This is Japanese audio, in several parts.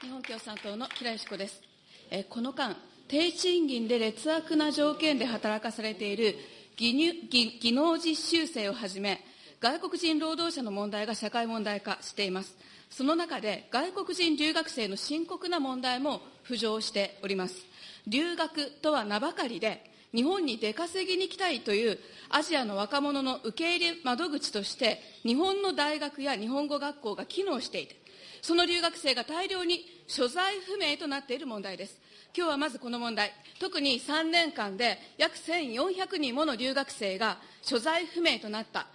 日本共産党の木良よし子です。えこの間、低賃金で劣悪な条件で働かされている技技技能実習生をはじめ、外国人労働者の問題が社会問題化しています。その中で、外国人留学生の深刻な問題も浮上しております。留学とは名ばかりで、日本に出稼ぎに来たいというアジアの若者の受け入れ窓口として、日本の大学や日本語学校が機能していて、その留学生が大量に所在不明となっている問題です。今日はまずこの問題、特に3年間で約1400人もの留学生が所在不明となった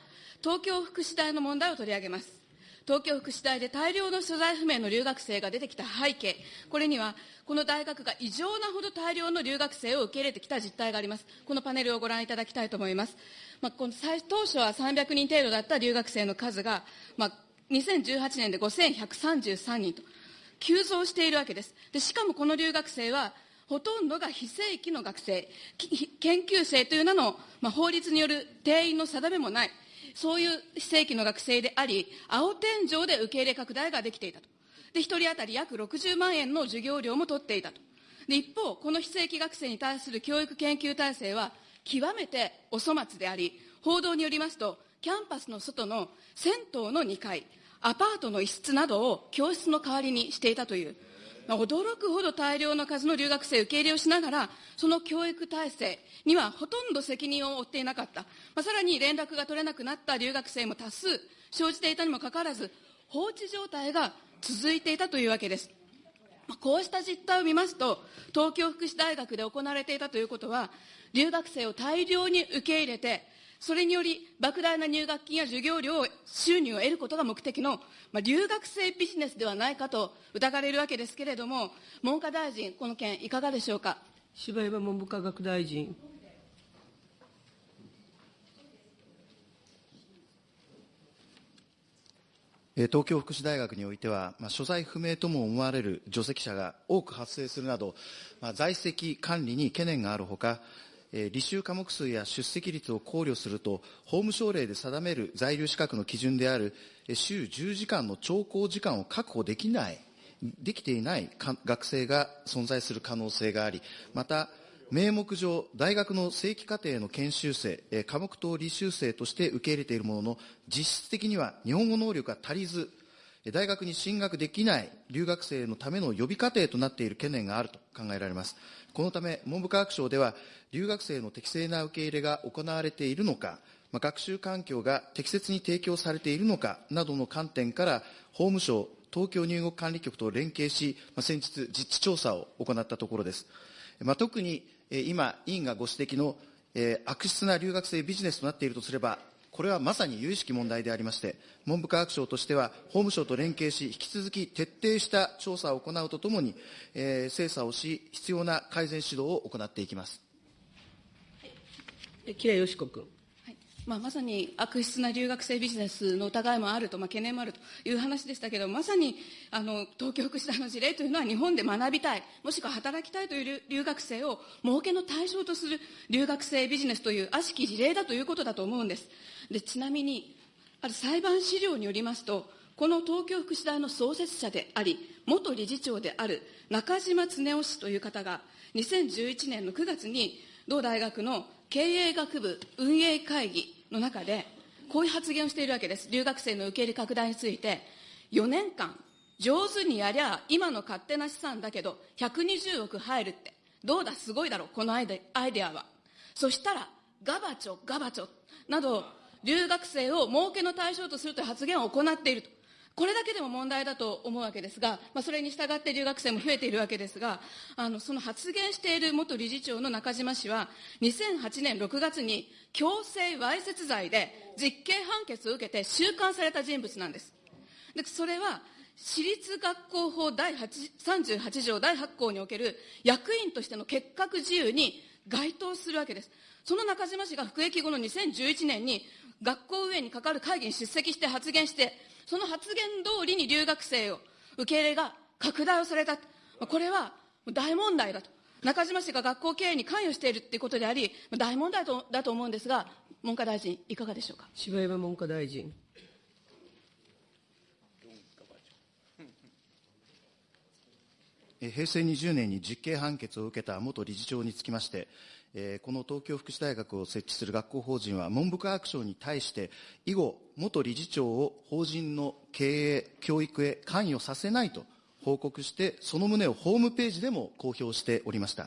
東京福祉大の問題を取り上げます。東京福祉大で大量の所在不明の留学生が出てきた背景、これには、この大学が異常なほど大量の留学生を受け入れてきた実態があります。このパネルをご覧いただきたいと思います。まあ、この最当初は300人程度だった留学生の数が、まあ、2018年で5133人と、急増しているわけです。でしかもこの留学生は、ほとんどが非正規の学生、研究生という名の、まあ、法律による定員の定めもない、そういう非正規の学生であり、青天井で受け入れ拡大ができていたと。で、1人当たり約60万円の授業料も取っていたと。で、一方、この非正規学生に対する教育研究体制は、極めてお粗末であり、報道によりますと、キャンパスの外の銭湯の2階、アパートの一室などを教室の代わりにしていたというま、驚くほど大量の数の留学生受け入れをしながら、その教育体制にはほとんど責任を負っていなかった。まあ、さらに連絡が取れなくなった留学生も多数生じていたにもかかわらず、放置状態が続いていたというわけです。ま、こうした実態を見ますと、東京福祉大学で行われていたということは、留学生を大量に受け入れて、それにより、莫大な入学金や授業料収入を得ることが目的の、まあ、留学生ビジネスではないかと疑われるわけですけれども、文科大臣、この件、いかがでしょうか？柴山文部科学大臣。東京福祉大学においては、まあ、所在不明とも思われる除籍者が多く発生するなど、まあ、在籍管理に懸念があるほか、履修科目数や出席率を考慮すると、法務省令で定める在留資格の基準である週10時間の聴講時間を確保できない、できていない学生が存在する可能性があり、また、名目上、大学の正規課程の研修生、科目等履修生として受け入れているものの、実質的には日本語能力が足りず、大学に進学できない留学生のための予備課程となっている懸念があると。考えられます。このため、文部科学省では、留学生の適正な受け入れが行われているのか、まあ、学習環境が適切に提供されているのかなどの観点から、法務省、東京入国管理局と連携し、まあ、先日、実地調査を行ったところです。まあ、特に、今、委員がご指摘の、えー、悪質な留学生ビジネスとなっているとすれば、これはまさに有意識問題でありまして、文部科学省としては、法務省と連携し、引き続き徹底した調査を行うとともに、えー、精査をし、必要な改善指導を行っていきます。吉良よし子君。まあ、まさに悪質な留学生ビジネスの疑いもあると、まあ、懸念もあるという話でしたけど、まさにあの東京福祉大の事例というのは、日本で学びたい、もしくは働きたいという留学生を儲けの対象とする留学生ビジネスという悪しき事例だということだと思うんです。でちなみに、ある裁判資料によりますと、この東京福祉大の創設者であり、元理事長である中島恒夫氏という方が、2011年の9月に、同大学の経営学部運営会議の中で、こういう発言をしているわけです。留学生の受け入れ拡大について、4年間、上手にやりゃ、今の勝手な資産だけど、120億入るって、どうだ、すごいだろう、このアイデアイデアは。そしたら、ガバチョ、ガバチョ、など、留学生を儲けの対象とするという発言を行っていると。これだけでも問題だと思うわけですが、まあ、それに従って留学生も増えているわけですが、あの、その発言している元理事長の中島氏は、2008年6月に強制わいせつ罪で実刑判決を受けて収監された人物なんです。で、それは、私立学校法第38条第8項における役員としての結核自由に該当するわけです。その中島氏が服役後の2011年に学校運営に関わる会議に出席して発言して、その発言通りに留学生を受け入れが拡大をされた。これは大問題だと。中島氏が学校経営に関与しているということであり、大問題だと思うんですが、文科大臣、いかがでしょうか？柴山文科大臣。平成20年に実刑判決を受けた元理事長につきまして、この東京福祉大学を設置する学校法人は文部科学省に対して以後元理事長を法人の経営教育へ関与させないと報告してその旨をホームページでも公表しておりました、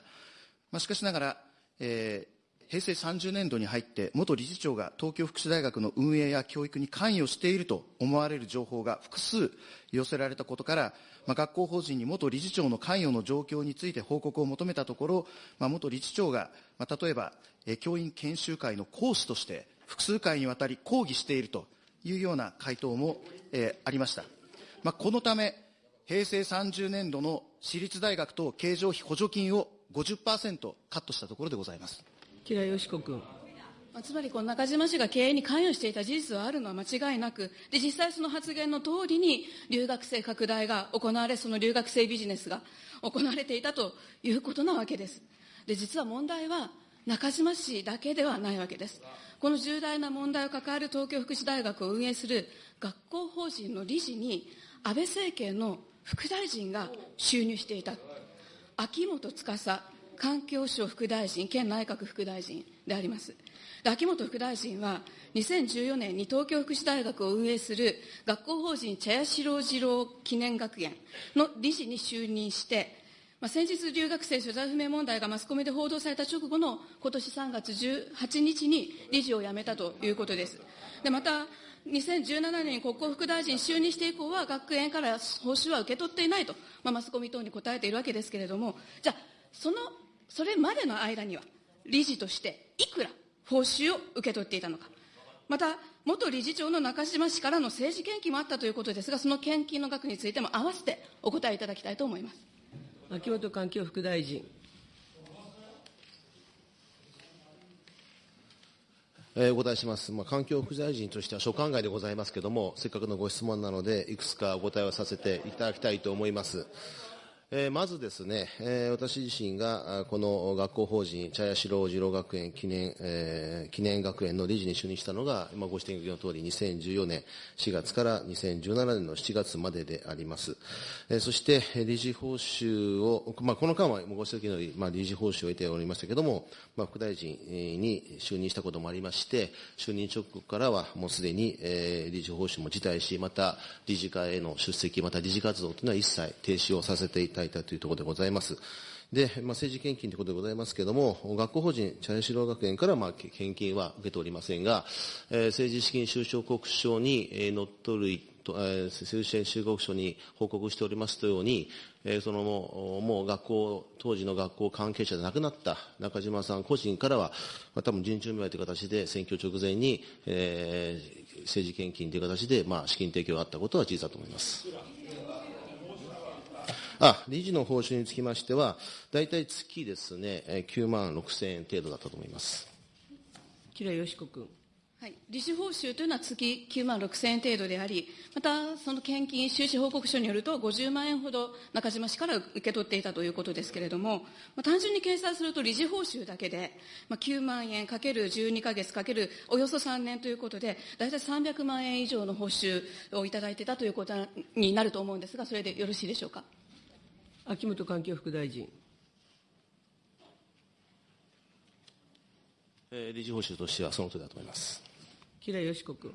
まあ、しかしながら、えー、平成30年度に入って元理事長が東京福祉大学の運営や教育に関与していると思われる情報が複数寄せられたことからまあ、学校法人に元理事長の関与の状況について報告を求めたところ、まあ、元理事長が、まあ、例えば、え教員研修会の講師として複数回にわたり講義しているというような回答も、えー、ありました。まあ、このため、平成30年度の私立大学等経常費補助金を50%カットしたところでございます。吉良よし子君。つまりこの中島氏が経営に関与していた事実はあるのは間違いなく、で実際その発言の通りに留学生拡大が行われ、その留学生ビジネスが行われていたということなわけです。で実は問題は中島氏だけではないわけです。この重大な問題を抱える東京福祉大学を運営する学校法人の理事に安倍政権の副大臣が就任していた。秋元司環境省副大臣兼内閣副大臣であります。秋元副大臣は、2014年に東京福祉大学を運営する学校法人茶屋四郎次郎記念学園の理事に就任して、まあ、先日留学生所在不明問題がマスコミで報道された直後の今年3月18日に理事を辞めたということです。でまた2017年に国交副大臣就任して以降は学園から報酬は受け取っていないと、まあ、マスコミ等に答えているわけですけれども、じゃあ、その、それまでの間には、理事としていくら報酬を受け取っていたのか。また、元理事長の中島氏からの政治献金もあったということですが、その献金の額についても合わせてお答えいただきたいと思います。秋元環境副大臣。えー、お答えします。まあ、環境副大臣としては所管外でございますけれども、せっかくのご質問なので、いくつかお答えをさせていただきたいと思います。えー、まずですね、えー、私自身がこの学校法人茶屋四郎次郎学園記念、えー、記念学園の理事に就任したのが、今ご指摘の通り2014年4月から2017年の7月までであります。えー、そして理事報酬を、まあ、この間はご指摘のように、まあ、理事報酬を得ておりましたけれども、まあ、副大臣に就任したこともありまして、就任直後からはもうすでに、えー、理事報酬も辞退し、また理事会への出席、また理事活動というのは一切停止をさせていただいたというところでございます。で、まあ、政治献金ということでございますけれども、学校法人茶屋四郎学園から、まあ、献金は受けておりませんが、えー、政治資金収支報告書に、えー、乗っ取る、えー、政治資金収支報告書に報告しておりますように、えー、そのもう、もう学校、当時の学校関係者で亡くなった中島さん個人からは、まあ、多分人中見舞いという形で選挙直前に、えー、政治献金という形で、まあ、資金提供があったことは事実だと思います。あ、理事の報酬につきましては、大体月ですね、9万6千円程度だったと思います。吉良よし子君。はい、理事報酬というのは月9万6000円程度であり、またその献金収支報告書によると、50万円ほど中島氏から受け取っていたということですけれども、まあ、単純に計算すると、理事報酬だけで、まあ、9万円かける12か月かけるおよそ3年ということで、大体300万円以上の報酬をいただいていたということになると思うんですが、それでよろしいでしょうか？秋元環境副大臣。えー、理事報酬としてはそのとおりだと思います。吉良よし子君。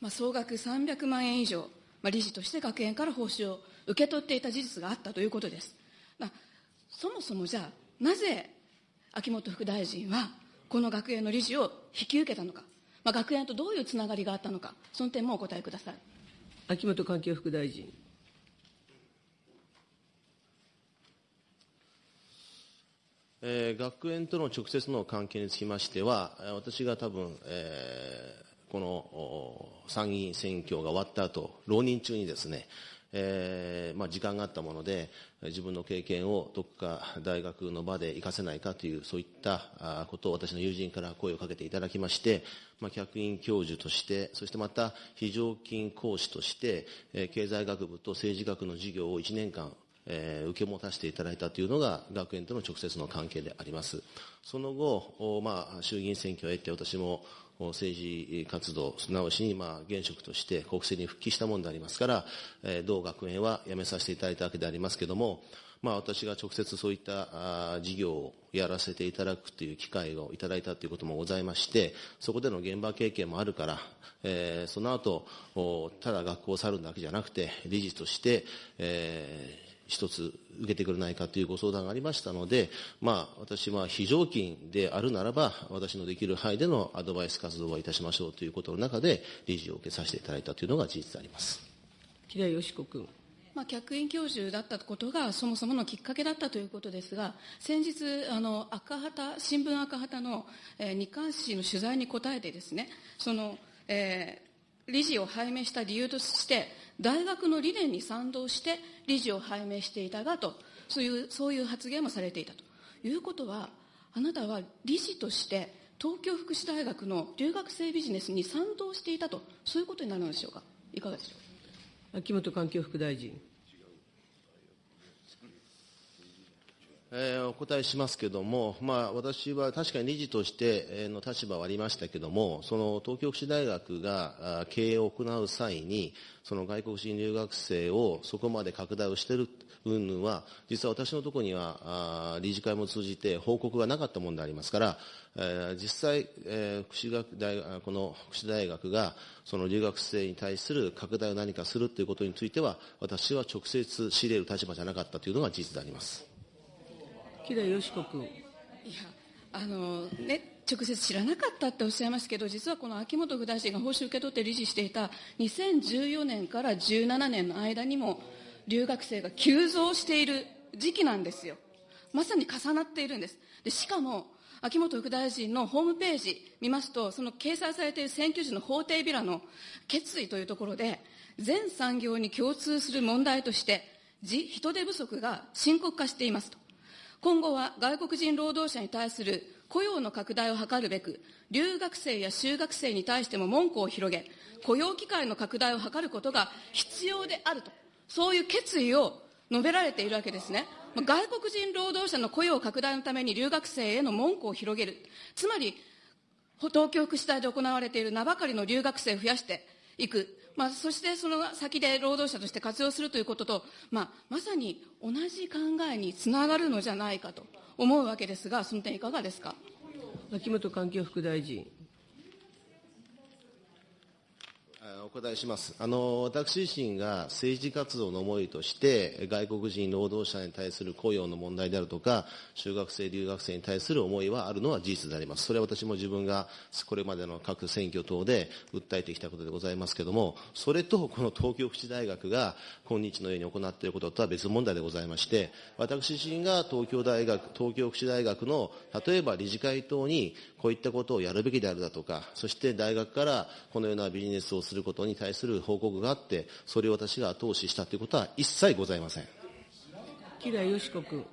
まあ、総額300万円以上、まあ、理事として学園から報酬を受け取っていた事実があったということです。まあ、そもそもじゃあ、なぜ秋元副大臣はこの学園の理事を引き受けたのか、まあ、学園とどういうつながりがあったのか、その点もお答えください。秋元環境副大臣。えー、学園との直接の関係につきましては、私が多分、えー、この参議院選挙が終わった後、浪人中にですね、えーまあ、時間があったもので、自分の経験をどこか大学の場で活かせないかという、そういったことを私の友人から声をかけていただきまして、まあ、客員教授として、そしてまた非常勤講師として、えー、経済学部と政治学の授業を1年間えー、受け持たせていただいたというのが学園との直接の関係であります。その後、まあ、衆議院選挙を得て私も政治活動、すなわちに、まあ、現職として国政に復帰したものでありますから、えー、同学園は辞めさせていただいたわけでありますけれども、まあ、私が直接そういった事業をやらせていただくという機会をいただいたということもございまして、そこでの現場経験もあるから、えー、その後、ただ学校を去るだけじゃなくて、理事として、えー、一つ受けてくれないかというご相談がありましたので、まあ、私は非常勤であるならば、私のできる範囲でのアドバイス活動をいたしましょうということの中で、理事を受けさせていただいたというのが事実であります。木田よし子君。まあ、客員教授だったことがそもそものきっかけだったということですが、先日、あの赤旗新聞赤旗の、えー、日刊紙の取材に答えてですね、その、えー、理事を拝命した理由として、大学の理念に賛同して理事を拝命していたがと、そういうそういう発言もされていたということは、あなたは理事として東京福祉大学の留学生ビジネスに賛同していたと、そういうことになるのでしょうか？いかがでしょう？か。秋元環境副大臣。えー、お答えしますけれども、まあ、私は確かに理事としての立場はありましたけれども、その東京福祉大学が経営を行う際に、その外国人留学生をそこまで拡大をしている云々は、実は私のところには理事会も通じて報告がなかったものでありますから、えー、実際、えー、福祉学大この福祉大学がその留学生に対する拡大を何かするということについては、私は直接仕入れる立場じゃなかったというのが事実であります。木田よし子君。いや、あの、ね、直接知らなかったっておっしゃいますけど、実はこの秋本副大臣が報酬受け取って理事していた2014年から17年の間にも、留学生が急増している時期なんですよ。まさに重なっているんです。で、しかも、秋本副大臣のホームページ見ますと、その掲載されている選挙時の法廷ビラの決意というところで、全産業に共通する問題として、人手不足が深刻化していますと。今後は外国人労働者に対する雇用の拡大を図るべく、留学生や修学生に対しても門戸を広げ、雇用機会の拡大を図ることが必要であると、そういう決意を述べられているわけですね。外国人労働者の雇用拡大のために留学生への門戸を広げる。つまり、東京福祉大で行われている名ばかりの留学生を増やしていく。まあ、そしてその先で労働者として活用するということと、まあ、まさに同じ考えにつながるのじゃないかと思うわけですが、その点いかがですか？秋本環境副大臣。お答えします。あの、私自身が政治活動の思いとして、外国人労働者に対する雇用の問題であるとか、修学生、留学生に対する思いはあるのは事実であります。それは私も自分がこれまでの各選挙等で訴えてきたことでございますけれども、それとこの東京福祉大学が今日のように行っていることとは別問題でございまして、私自身が東京大学、東京福祉大学の、例えば理事会等にこういったことをやるべきであるだとか、そして大学からこのようなビジネスをすることに対する報告があって、それを私が後押ししたということは一切ございません。木田よし子君。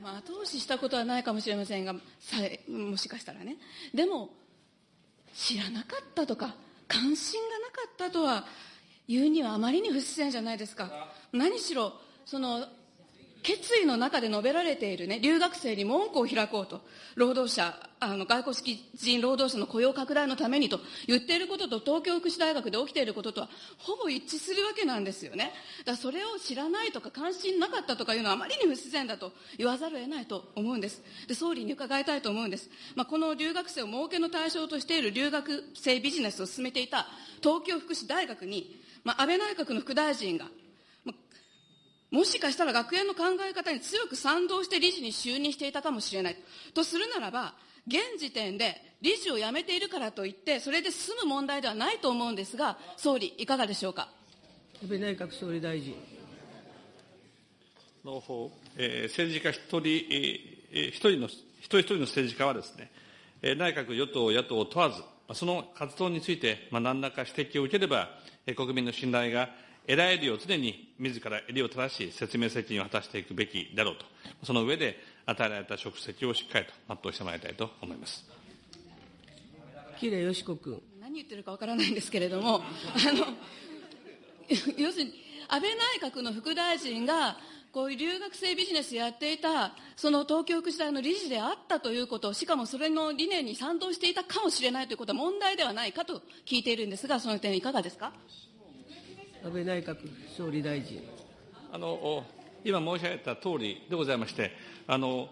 まあ、後押ししたことはないかもしれませんが、さもしかしたらね。でも、知らなかったとか、関心がなかったとは言うにはあまりに不自然じゃないですか。何しろ、その、決意の中で述べられているね、留学生に門戸を開こうと、労働者、あの、外国人労働者の雇用拡大のためにと言っていることと東京福祉大学で起きていることとはほぼ一致するわけなんですよね。だからそれを知らないとか関心なかったとかいうのはあまりに不自然だと言わざるを得ないと思うんです。で、総理に伺いたいと思うんです。まあ、この留学生を儲けの対象としている留学生ビジネスを進めていた東京福祉大学に、まあ、安倍内閣の副大臣がもしかしたら学園の考え方に強く賛同して理事に就任していたかもしれない。とするならば、現時点で理事を辞めているからといって、それで済む問題ではないと思うんですが、総理、いかがでしょうか？安倍内閣総理大臣。の方、えー、政治家一人、えー、一人の、一人一人の政治家はですね、えー、内閣、与党、野党を問わず、その活動について、まあ、何らか指摘を受ければ、えー、国民の信頼が得られるよう常に自ら襟を正し説明責任を果たしていくべきだろうと、その上で与えられた職責をしっかりと全うしてまいりたいと思います。喜入よし子君。何言ってるかわからないんですけれども、あの、要するに、安倍内閣の副大臣が、ここういう留学生ビジネスやっていた、その東京福祉大の理事であったということ、しかもそれの理念に賛同していたかもしれないということは問題ではないかと聞いているんですが、その点いかがですか？安倍内閣総理大臣。あの今申し上げた通りでございまして、あの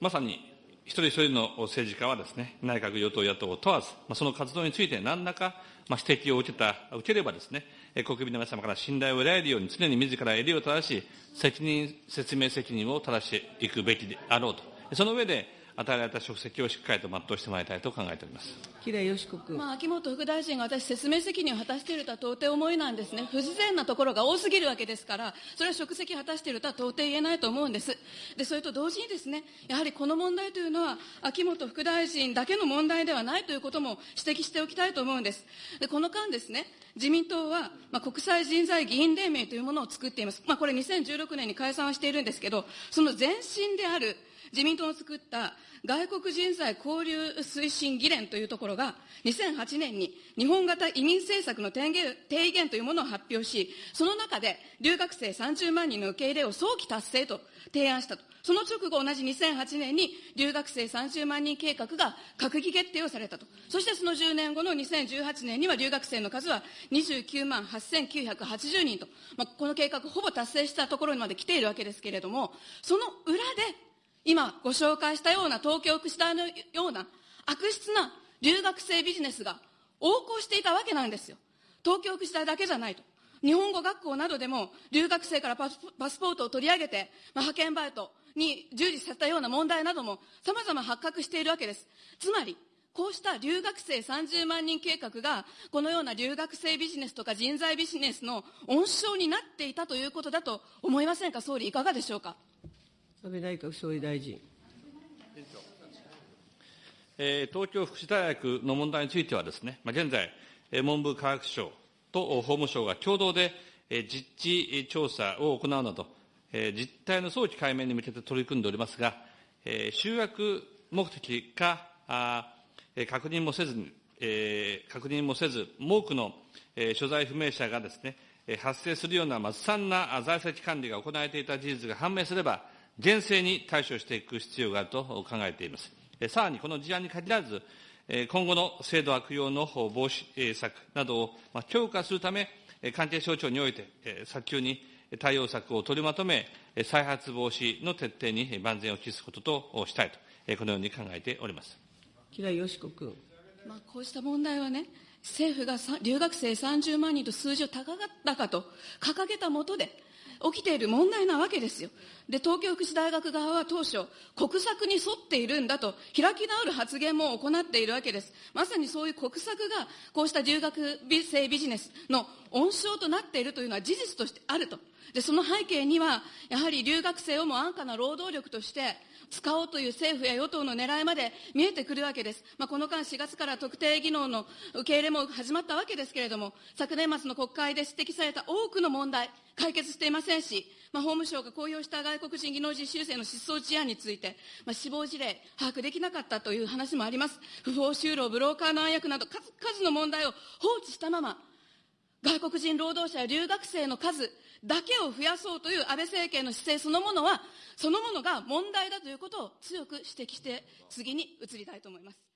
まさに一人一人の政治家はですね、内閣、与党、野党問わず、まあその活動について何らかまあ指摘を受けた、受ければですね、国民の皆様から信頼を得られるように、常に自ら襟を正し、責任、説明責任を正していくべきであろうと。その上で、与えられた職責をしっかりと全うしてまいりたいと考えております。吉良よし子君。まあ、秋元副大臣が私、説明責任を果たしているとは到底思えないんですね。不自然なところが多すぎるわけですから、それは職責を果たしているとは到底言えないと思うんです。で、それと同時にですね、やはりこの問題というのは、秋元副大臣だけの問題ではないということも指摘しておきたいと思うんです。で、この間ですね、自民党は、まあ、国際人材議員連盟というものを作っています。まあ、これ2016年に解散はしているんですけど、その前身である自民党の作った外国人材交流推進議連というところが、2008年に日本型移民政策の提言提言というものを発表し、その中で留学生30万人の受け入れを早期達成と提案したと。その直後、同じ2008年に留学生30万人計画が閣議決定をされたと。そしてその10年後の2018年には留学生の数は29万8980人と、まあ、この計画ほぼ達成したところにまで来ているわけですけれども、その裏で今ご紹介したような東京福祉大のような悪質な留学生ビジネスが横行していたわけなんですよ。東京福祉大だけじゃないと。日本語学校などでも留学生からパスポートを取り上げて、まあ、派遣バイトに従事させたような問題なども様々発覚しているわけです。つまり、こうした留学生30万人計画が、このような留学生ビジネスとか人材ビジネスの温床になっていたということだと思いませんか、総理、いかがでしょうか？安倍内閣総理大臣。えー、東京福祉大学の問題についてはですね、まあ、現在、文部科学省と法務省が共同で、えー、実地調査を行うなど、えー、実態の早期解明に向けて取り組んでおりますが、えー、修学目的か、あ確認もせずに、え、確認もせず、多くの、えー、所在不明者がですね、発生するようなずさんな在籍管理が行われていた事実が判明すれば、厳正に対処していく必要があると考えています。さらにこの事案に限らず、今後の制度悪用の防止策などを強化するため、関係省庁において早急に対応策を取りまとめ、再発防止の徹底に万全を期すこととしたいと、このように考えております。吉良よし子君。まあ、こうした問題はね、政府が留学生30万人と数字を高かったかと掲げたもとで、起きている問題なわけですよ。で、東京福祉大学側は当初、国策に沿っているんだと、開き直る発言も行っているわけです。まさにそういう国策が、こうした留学生ビジネスの温床となっているというのは事実としてあると。で、その背景には、やはり留学生をも安価な労働力として、使おうという政府や与党の狙いまで見えてくるわけです。まあ、この間4月から特定技能の受け入れも始まったわけですけれども、昨年末の国会で指摘された多くの問題、解決していませんし、まあ、法務省が公表した外国人技能実習生の失踪事案について、まあ、死亡事例、把握できなかったという話もあります。不法就労、ブローカーの暗躍など数々の問題を放置したまま、外国人労働者や留学生の数だけを増やそうという安倍政権の姿勢そのものは、そのものが問題だということを強く指摘して、次に移りたいと思います。